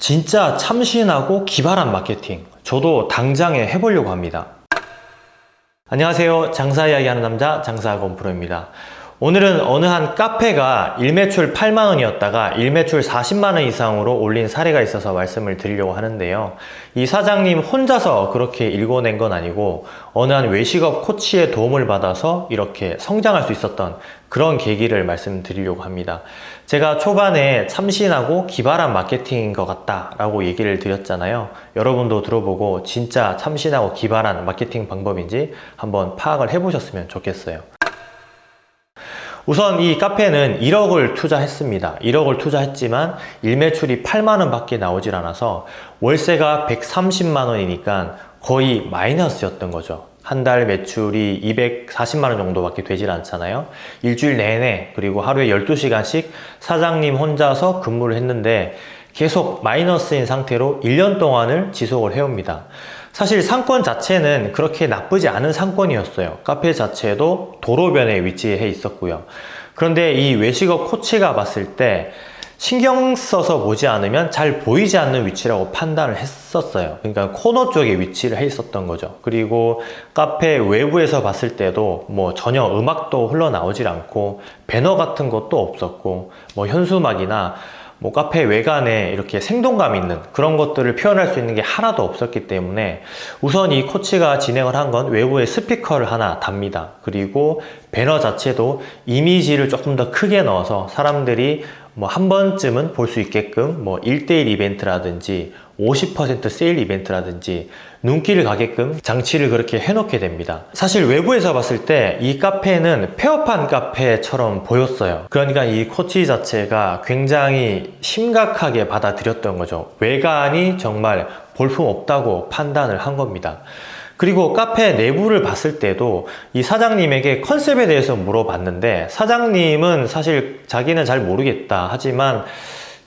진짜 참신하고 기발한 마케팅. 저도 당장에 해보려고 합니다. 안녕하세요. 장사 이야기하는 남자 장사학원 프로입니다 오늘은 어느 한 카페가 일매출 8만원이었다가 일매출 40만원 이상으로 올린 사례가 있어서 말씀을 드리려고 하는데요. 이 사장님 혼자서 그렇게 일궈낸 건 아니고 어느 한 외식업 코치의 도움을 받아서 이렇게 성장할 수 있었던 그런 계기를 말씀드리려고 합니다. 제가 초반에 참신하고 기발한 마케팅인 것 같다 라고 얘기를 드렸잖아요. 여러분도 들어보고 진짜 참신하고 기발한 마케팅 방법인지 한번 파악을 해보셨으면 좋겠어요 우선 이 카페는 1억을 투자했습니다. 1억을 투자했지만 일매출이 8만원 밖에 나오질 않아서 월세가 130만원이니까 거의 마이너스였던 거죠. 한 달 매출이 240만원 정도밖에 되질 않잖아요. 일주일 내내 그리고 하루에 12시간씩 사장님 혼자서 근무를 했는데 계속 마이너스인 상태로 1년 동안을 지속을 해옵니다 사실 상권 자체는 그렇게 나쁘지 않은 상권이었어요. 카페 자체도 도로변에 위치해 있었고요. 그런데 이 외식업 코치가 봤을 때 신경 써서 보지 않으면 잘 보이지 않는 위치라고 판단을 했었어요. 그러니까 코너 쪽에 위치를 해 있었던 거죠. 그리고 카페 외부에서 봤을 때도 뭐 전혀 음악도 흘러나오질 않고 배너 같은 것도 없었고 뭐 현수막이나 뭐 카페 외관에 이렇게 생동감 있는 그런 것들을 표현할 수 있는 게 하나도 없었기 때문에 우선 이 코치가 진행을 한 건 외부에 스피커를 하나 답니다. 그리고 배너 자체도 이미지를 조금 더 크게 넣어서 사람들이 뭐 한 번쯤은 볼 수 있게끔 뭐 1대1 이벤트라든지 50% 세일 이벤트라든지 눈길을 가게끔 장치를 그렇게 해놓게 됩니다. 사실 외부에서 봤을 때 이 카페는 폐업한 카페처럼 보였어요. 그러니까 이 코치 자체가 굉장히 심각하게 받아들였던 거죠. 외관이 정말 볼품없다고 판단을 한 겁니다. 그리고 카페 내부를 봤을 때도 이 사장님에게 컨셉에 대해서 물어봤는데 사장님은 사실 자기는 잘 모르겠다 하지만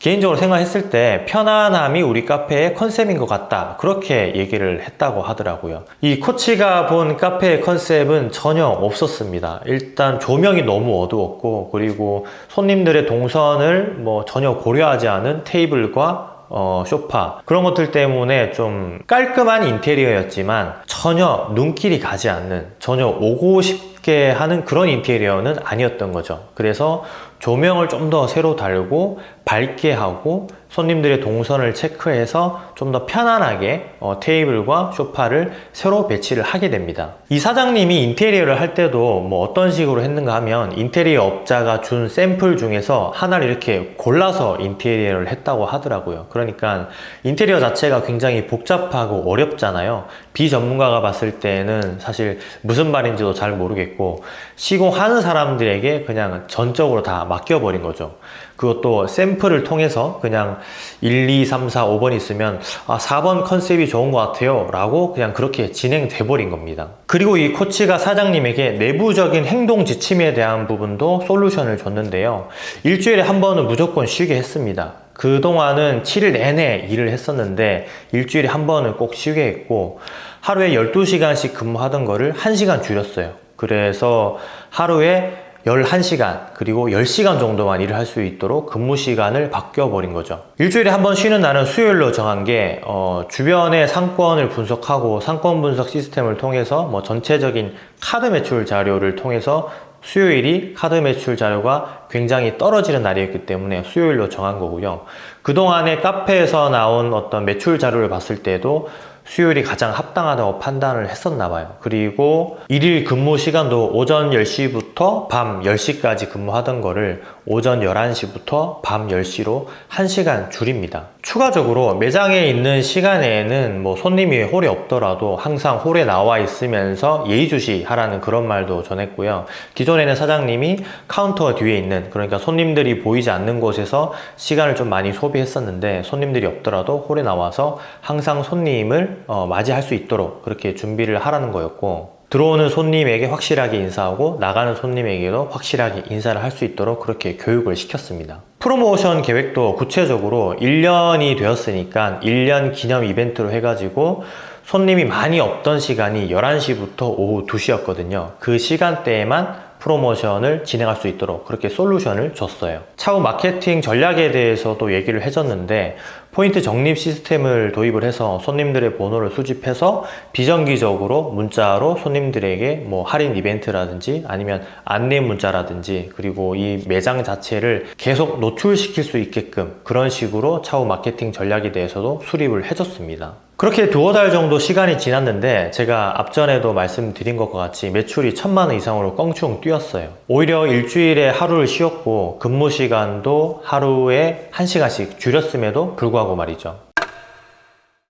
개인적으로 생각했을 때 편안함이 우리 카페의 컨셉인 것 같다. 그렇게 얘기를 했다고 하더라고요. 이 코치가 본 카페의 컨셉은 전혀 없었습니다. 일단 조명이 너무 어두웠고 그리고 손님들의 동선을 뭐 전혀 고려하지 않은 테이블과 어, 쇼파 그런 것들 때문에 좀 깔끔한 인테리어였지만 전혀 눈길이 가지 않는 전혀 오고 싶게 하는 그런 인테리어는 아니었던 거죠. 그래서 조명을 좀 더 새로 달고 밝게 하고 손님들의 동선을 체크해서 좀 더 편안하게 어, 테이블과 소파를 새로 배치를 하게 됩니다. 이 사장님이 인테리어를 할 때도 뭐 어떤 식으로 했는가 하면 인테리어 업자가 준 샘플 중에서 하나를 이렇게 골라서 인테리어를 했다고 하더라고요. 그러니까 인테리어 자체가 굉장히 복잡하고 어렵잖아요. 비전문가가 봤을 때는 사실 무슨 말인지도 잘 모르겠고 시공하는 사람들에게 그냥 전적으로 다 맡겨버린 거죠 그것도 샘플을 통해서 그냥 1, 2, 3, 4, 5번 있으면 아 4번 컨셉이 좋은 것 같아요 라고 그냥 그렇게 진행돼 버린 겁니다. 그리고 이 코치가 사장님에게 내부적인 행동 지침에 대한 부분도 솔루션을 줬는데요. 일주일에 한 번은 무조건 쉬게 했습니다. 그동안은 7일 내내 일을 했었는데 일주일에 한 번은 꼭 쉬게 했고 하루에 12시간씩 근무하던 거를 1시간 줄였어요. 그래서 하루에 11시간 그리고 10시간 정도만 일을 할 수 있도록 근무 시간을 바뀌어 버린 거죠. 일주일에 한 번 쉬는 날은 수요일로 정한 게 어, 주변의 상권을 분석하고 상권 분석 시스템을 통해서 뭐 전체적인 카드 매출 자료를 통해서 수요일이 카드 매출 자료가 굉장히 떨어지는 날이었기 때문에 수요일로 정한 거고요. 그동안에 카페에서 나온 어떤 매출 자료를 봤을 때도 수요일이 가장 합당하다고 판단을 했었나 봐요. 그리고 일일 근무 시간도 오전 10시부터 밤 10시까지 근무하던 거를 오전 11시부터 밤 10시로 1시간 줄입니다. 추가적으로 매장에 있는 시간에는 뭐 손님이 홀에 없더라도 항상 홀에 나와 있으면서 예의주시 하라는 그런 말도 전했고요. 기존에는 사장님이 카운터 뒤에 있는 그러니까 손님들이 보이지 않는 곳에서 시간을 좀 많이 소비했었는데 손님들이 없더라도 홀에 나와서 항상 손님을 어, 맞이할 수 있도록 그렇게 준비를 하라는 거였고 들어오는 손님에게 확실하게 인사하고 나가는 손님에게도 확실하게 인사를 할 수 있도록 그렇게 교육을 시켰습니다. 프로모션 계획도 구체적으로 1년이 되었으니까 1년 기념 이벤트로 해가지고 손님이 많이 없던 시간이 11시부터 오후 2시였거든요. 그 시간대에만 프로모션을 진행할 수 있도록 그렇게 솔루션을 줬어요. 차후 마케팅 전략에 대해서도 얘기를 해줬는데 포인트 적립 시스템을 도입을 해서 손님들의 번호를 수집해서 비정기적으로 문자로 손님들에게 뭐 할인 이벤트라든지 아니면 안내 문자라든지 그리고 이 매장 자체를 계속 노출시킬 수 있게끔 그런 식으로 차후 마케팅 전략에 대해서도 수립을 해줬습니다. 그렇게 두어 달 정도 시간이 지났는데 제가 앞전에도 말씀드린 것과 같이 매출이 천만 원 이상으로 껑충 뛰었어요. 오히려 일주일에 하루를 쉬었고 근무 시간도 하루에 1시간씩 줄였음에도 불구하고 말이죠.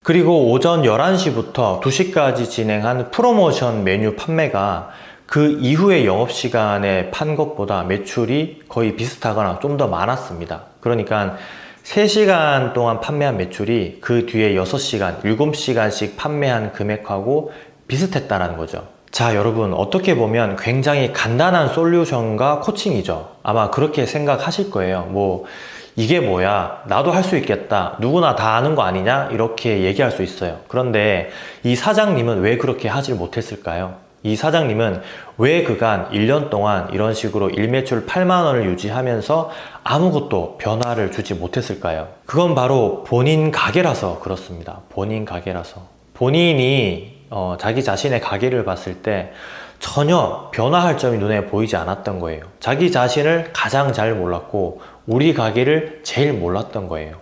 그리고 오전 11시부터 2시까지 진행한 프로모션 메뉴 판매가 그 이후의 영업시간에 판 것보다 매출이 거의 비슷하거나 좀 더 많았습니다. 그러니까 3시간 동안 판매한 매출이 그 뒤에 6시간, 7시간씩 판매한 금액하고 비슷했다는 거죠. 자, 여러분, 어떻게 보면 굉장히 간단한 솔루션과 코칭이죠. 아마 그렇게 생각하실 거예요. 뭐, 이게 뭐야? 나도 할 수 있겠다. 누구나 다 아는 거 아니냐? 이렇게 얘기할 수 있어요. 그런데 이 사장님은 왜 그렇게 하질 못했을까요? 이 사장님은 왜 그간 1년 동안 이런 식으로 일매출 8만 원을 유지하면서 아무것도 변화를 주지 못했을까요? 그건 바로 본인 가게라서 그렇습니다. 본인 가게라서. 본인이 어, 자기 자신의 가게를 봤을 때 전혀 변화할 점이 눈에 보이지 않았던 거예요. 자기 자신을 가장 잘 몰랐고 우리 가게를 제일 몰랐던 거예요.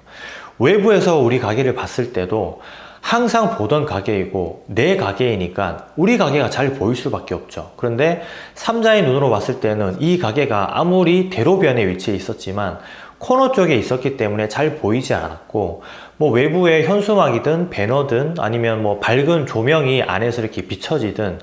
외부에서 우리 가게를 봤을 때도 항상 보던 가게이고 내 가게이니까 우리 가게가 잘 보일 수밖에 없죠. 그런데 삼자의 눈으로 봤을 때는 이 가게가 아무리 대로변에 위치해 있었지만 코너 쪽에 있었기 때문에 잘 보이지 않았고 뭐 외부에 현수막이든 배너든 아니면 뭐 밝은 조명이 안에서 이렇게 비춰지든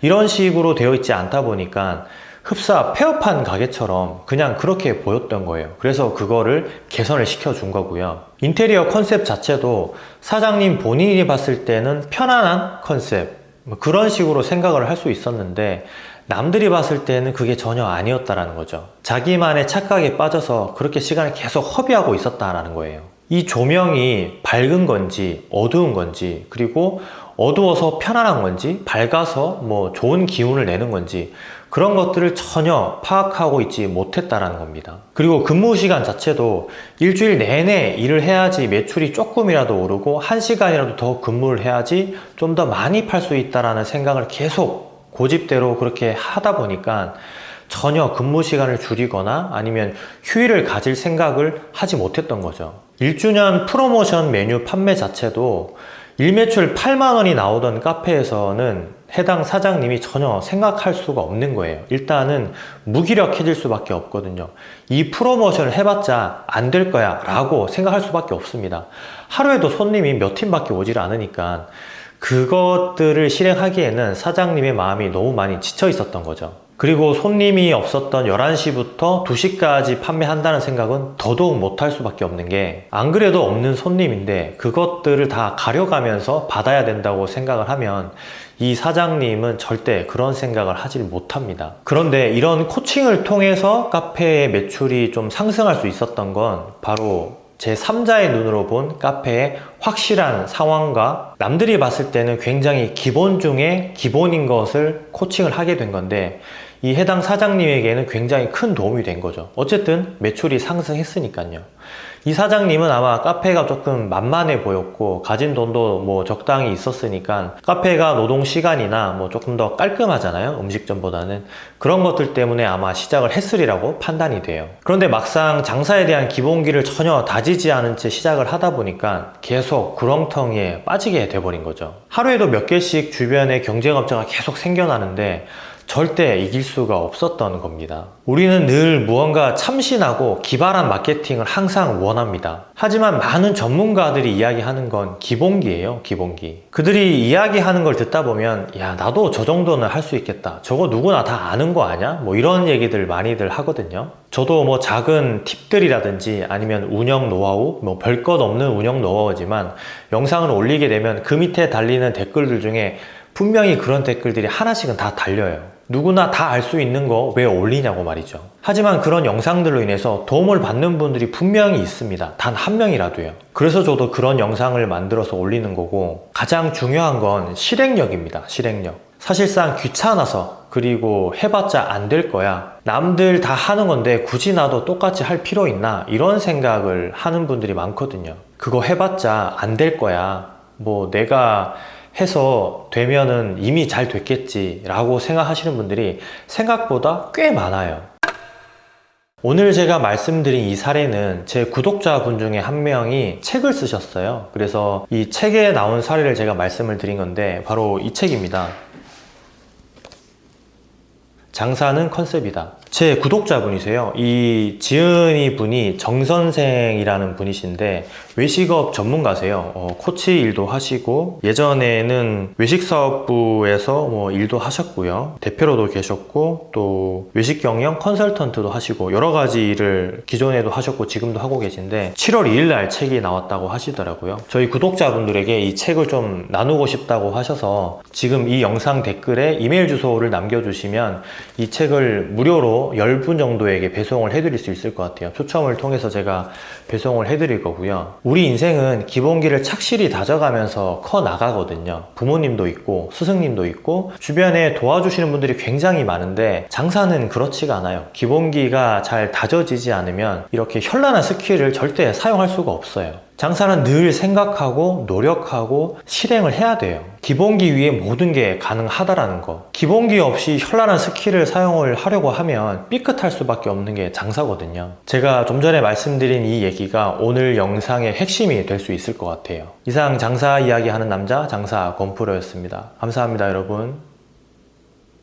이런 식으로 되어 있지 않다 보니까 흡사 폐업한 가게처럼 그냥 그렇게 보였던 거예요. 그래서 그거를 개선을 시켜준 거고요. 인테리어 컨셉 자체도 사장님 본인이 봤을 때는 편안한 컨셉 뭐 그런 식으로 생각을 할 수 있었는데 남들이 봤을 때는 그게 전혀 아니었다라는 거죠. 자기만의 착각에 빠져서 그렇게 시간을 계속 허비하고 있었다라는 거예요. 이 조명이 밝은 건지 어두운 건지 그리고 어두워서 편안한 건지 밝아서 뭐 좋은 기운을 내는 건지 그런 것들을 전혀 파악하고 있지 못했다라는 겁니다. 그리고 근무 시간 자체도 일주일 내내 일을 해야지 매출이 조금이라도 오르고 한 시간이라도 더 근무를 해야지 좀 더 많이 팔 수 있다라는 생각을 계속 고집대로 그렇게 하다 보니까 전혀 근무 시간을 줄이거나 아니면 휴일을 가질 생각을 하지 못했던 거죠. 1주년 프로모션 메뉴 판매 자체도 일매출 8만 원이 나오던 카페에서는 해당 사장님이 전혀 생각할 수가 없는 거예요. 일단은 무기력해질 수밖에 없거든요. 이 프로모션을 해봤자 안 될 거야 라고 생각할 수밖에 없습니다. 하루에도 손님이 몇 팀밖에 오질 않으니까 그것들을 실행하기에는 사장님의 마음이 너무 많이 지쳐 있었던 거죠 그리고 손님이 없었던 11시부터 2시까지 판매한다는 생각은 더더욱 못할 수밖에 없는 게 안 그래도 없는 손님인데 그것들을 다 가려가면서 받아야 된다고 생각을 하면 이 사장님은 절대 그런 생각을 하지 못합니다. 그런데 이런 코칭을 통해서 카페의 매출이 좀 상승할 수 있었던 건 바로 제 3자의 눈으로 본 카페의 확실한 상황과 남들이 봤을 때는 굉장히 기본 중에 기본인 것을 코칭을 하게 된 건데 이 해당 사장님에게는 굉장히 큰 도움이 된 거죠. 어쨌든 매출이 상승했으니까요. 이 사장님은 아마 카페가 조금 만만해 보였고 가진 돈도 뭐 적당히 있었으니까 카페가 노동 시간이나 뭐 조금 더 깔끔하잖아요 음식점보다는. 그런 것들 때문에 아마 시작을 했으리라고 판단이 돼요. 그런데 막상 장사에 대한 기본기를 전혀 다지지 않은 채 시작을 하다 보니까 계속 구렁텅이에 빠지게 돼버린 거죠. 하루에도 몇 개씩 주변에 경쟁업자가 계속 생겨나는데 절대 이길 수가 없었던 겁니다. 우리는 늘 무언가 참신하고 기발한 마케팅을 항상 원합니다. 하지만 많은 전문가들이 이야기하는 건 기본기예요 기본기. 그들이 이야기하는 걸 듣다 보면 야 나도 저 정도는 할 수 있겠다. 저거 누구나 다 아는 거 아냐? 뭐 이런 얘기들 많이들 하거든요. 저도 뭐 작은 팁들이라든지 아니면 운영 노하우 뭐 별것 없는 운영 노하우지만 영상을 올리게 되면 그 밑에 달리는 댓글들 중에 분명히 그런 댓글들이 하나씩은 다 달려요 누구나 다 알 수 있는 거 왜 올리냐고 말이죠 하지만 그런 영상들로 인해서 도움을 받는 분들이 분명히 있습니다 단 한 명이라도요 그래서 저도 그런 영상을 만들어서 올리는 거고 가장 중요한 건 실행력입니다 실행력 사실상 귀찮아서 그리고 해봤자 안 될 거야. 남들 다 하는 건데 굳이 나도 똑같이 할 필요 있나? 이런 생각을 하는 분들이 많거든요. 그거 해봤자 안 될 거야. 뭐 내가 해서 되면은 이미 잘 됐겠지 라고 생각하시는 분들이 생각보다 꽤 많아요. 오늘 제가 말씀드린 이 사례는 제 구독자분 중에 한 명이 책을 쓰셨어요. 그래서 이 책에 나온 사례를 제가 말씀을 드린 건데 바로 이 책입니다. 장사는 컨셉이다. 제 구독자분이세요. 이 지은이 분이 정선생이라는 분이신데 외식업 전문가세요. 어, 코치 일도 하시고 예전에는 외식사업부에서 뭐 일도 하셨고요. 대표로도 계셨고 또 외식 경영 컨설턴트도 하시고 여러 가지 일을 기존에도 하셨고 지금도 하고 계신데 7월 2일 날 책이 나왔다고 하시더라고요. 저희 구독자분들에게 이 책을 좀 나누고 싶다고 하셔서 지금 이 영상 댓글에 이메일 주소를 남겨주시면 이 책을 무료로 10분 정도에게 배송을 해드릴 수 있을 것 같아요. 초청을 통해서 제가 배송을 해드릴 거고요. 우리 인생은 기본기를 착실히 다져가면서 커 나가거든요. 부모님도 있고 스승님도 있고 주변에 도와주시는 분들이 굉장히 많은데 장사는 그렇지가 않아요. 기본기가 잘 다져지지 않으면 이렇게 현란한 스킬을 절대 사용할 수가 없어요. 장사는 늘 생각하고 노력하고 실행을 해야 돼요. 기본기 위에 모든 게 가능하다라는 거. 기본기 없이 현란한 스킬을 사용을 하려고 하면 삐끗할 수밖에 없는 게 장사거든요. 제가 좀 전에 말씀드린 이 얘기가 오늘 영상의 핵심이 될 수 있을 것 같아요. 이상 장사 이야기 하는 남자 장사 권프로였습니다. 감사합니다, 여러분.